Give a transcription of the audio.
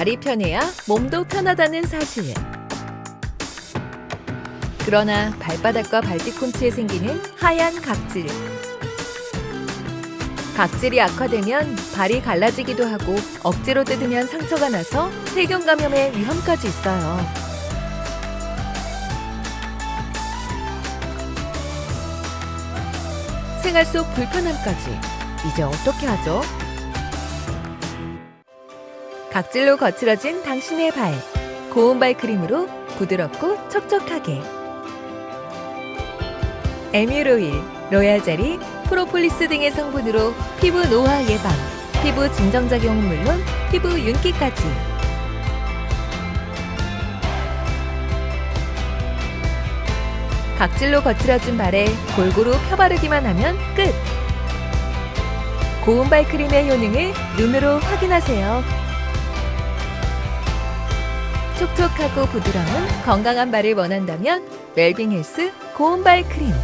발이 편해야 몸도 편하다는 사실. 그러나 발바닥과 발뒤꿈치에 생기는 하얀 각질. 각질이 악화되면 발이 갈라지기도 하고 억지로 뜯으면 상처가 나서 세균 감염의 위험까지 있어요. 생활 속 불편함까지 이제 어떻게 하죠? 각질로 거칠어진 당신의 발 고운 발 크림으로 부드럽고 촉촉하게 에뮤오일, 로얄젤리, 프로폴리스 등의 성분으로 피부 노화 예방, 피부 진정작용은 물론 피부 윤기까지 각질로 거칠어진 발에 골고루 펴바르기만 하면 끝! 고운 발 크림의 효능을 눈으로 확인하세요. 촉촉하고 부드러운 건강한 발을 원한다면 웰빙 헬스 고운 발 크림